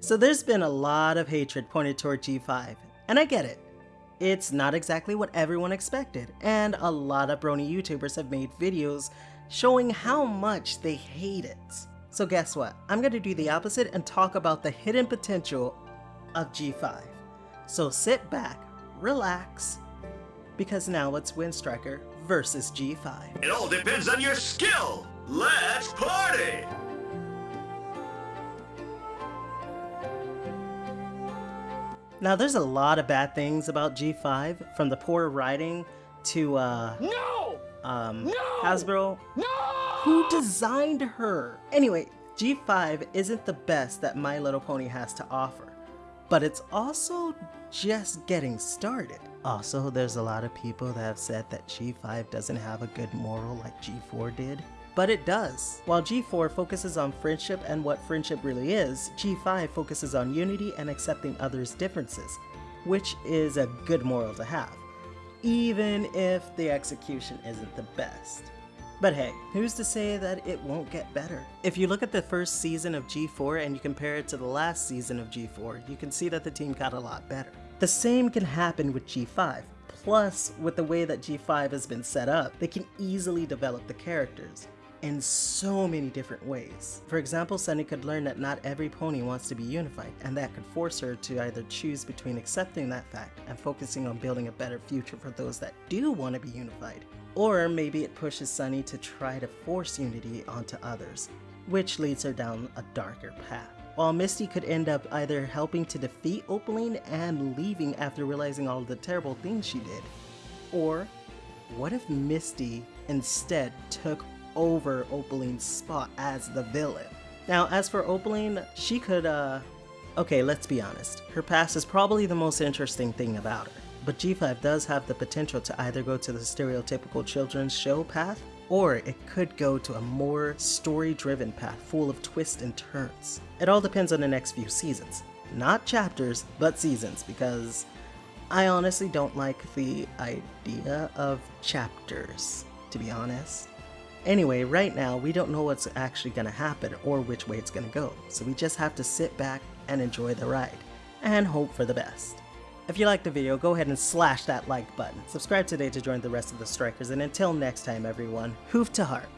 So there's been a lot of hatred pointed toward G5, and I get it. It's not exactly what everyone expected, and a lot of Brony YouTubers have made videos showing how much they hate it. So guess what? I'm gonna do the opposite and talk about the hidden potential of G5. So sit back, relax, because now it's Windstriker versus G5. It all depends on your skill. Let's party! Now there's a lot of bad things about G5, from the poor writing to uh No! um No! Hasbro. No! Who designed her? Anyway, G5 isn't the best that My Little Pony has to offer, but it's also just getting started. Also, there's a lot of people that have said that G5 doesn't have a good moral like G4 did. But it does. While G4 focuses on friendship and what friendship really is, G5 focuses on unity and accepting others' differences, which is a good moral to have, even if the execution isn't the best. But hey, who's to say that it won't get better? If you look at the first season of G4 and you compare it to the last season of G4, you can see that the team got a lot better. The same can happen with G5. Plus, with the way that G5 has been set up, they can easily develop the characters in so many different ways. For example, Sunny could learn that not every pony wants to be unified, and that could force her to either choose between accepting that fact and focusing on building a better future for those that do want to be unified. Or maybe it pushes Sunny to try to force unity onto others, which leads her down a darker path. While Misty could end up either helping to defeat Opaline and leaving after realizing all the terrible things she did. Or, what if Misty instead took over Opaline's spot as the villain? Now, as for Opaline, she could, uh... Okay, let's be honest. Her past is probably the most interesting thing about her. But G5 does have the potential to either go to the stereotypical children's show path, or it could go to a more story-driven path full of twists and turns. It all depends on the next few seasons. Not chapters, but seasons, because I honestly don't like the idea of chapters, to be honest. Anyway, right now, we don't know what's actually gonna happen or which way it's gonna go, so we just have to sit back and enjoy the ride, and hope for the best. If you liked the video, go ahead and slash that like button. Subscribe today to join the rest of the strikers, and until next time everyone, hoof to heart.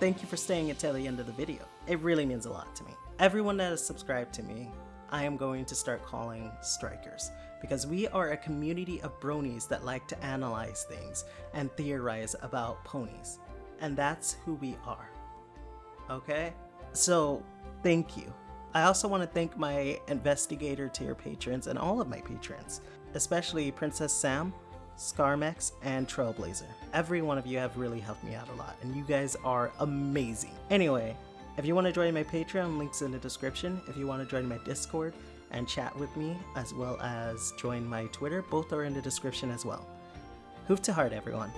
Thank you for staying until the end of the video. It really means a lot to me. Everyone that has subscribed to me, I am going to start calling strikers because we are a community of bronies that like to analyze things and theorize about ponies. And that's who we are. Okay? So, thank you. I also want to thank my investigator tier patrons and all of my patrons, especially Princess Sam, Scarmex, and Trailblazer. Every one of you have really helped me out a lot, and you guys are amazing. Anyway, if you want to join my Patreon, links in the description. If you want to join my Discord and chat with me, as well as join my Twitter, both are in the description as well. Hoof to heart, everyone.